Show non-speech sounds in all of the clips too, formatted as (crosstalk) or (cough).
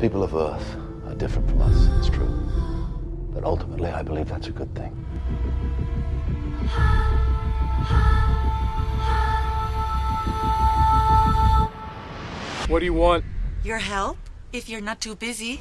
People of Earth are different from us, it's true. But ultimately, I believe that's a good thing. What do you want? Your help, if you're not too busy.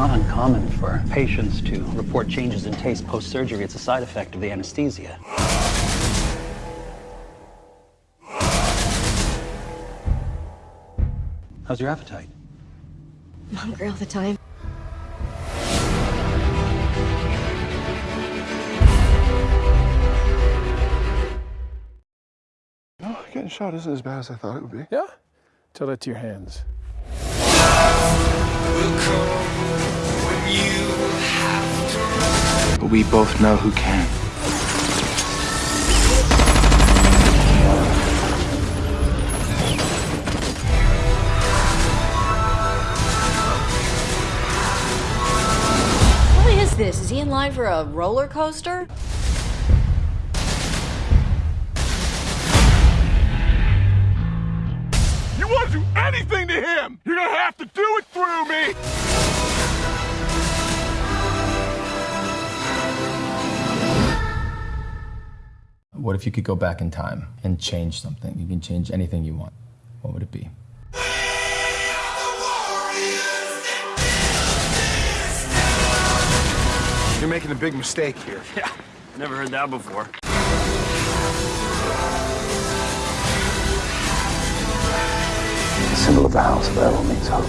Not uncommon for patients to report changes in taste post-surgery. It's a side effect of the anesthesia. How's your appetite? I'm hungry all the time. Oh, getting shot isn't as bad as I thought it would be. Yeah? Tell that to your hands. But we both know who can. What is this? Is he in line for a roller coaster? Anything to him, you're gonna have to do it through me! What if you could go back in time and change something? You can change anything you want. What would it be? You're making a big mistake here. (laughs) Yeah, never heard that before. The symbol of the House of El means hope.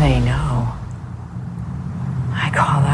they know. I call.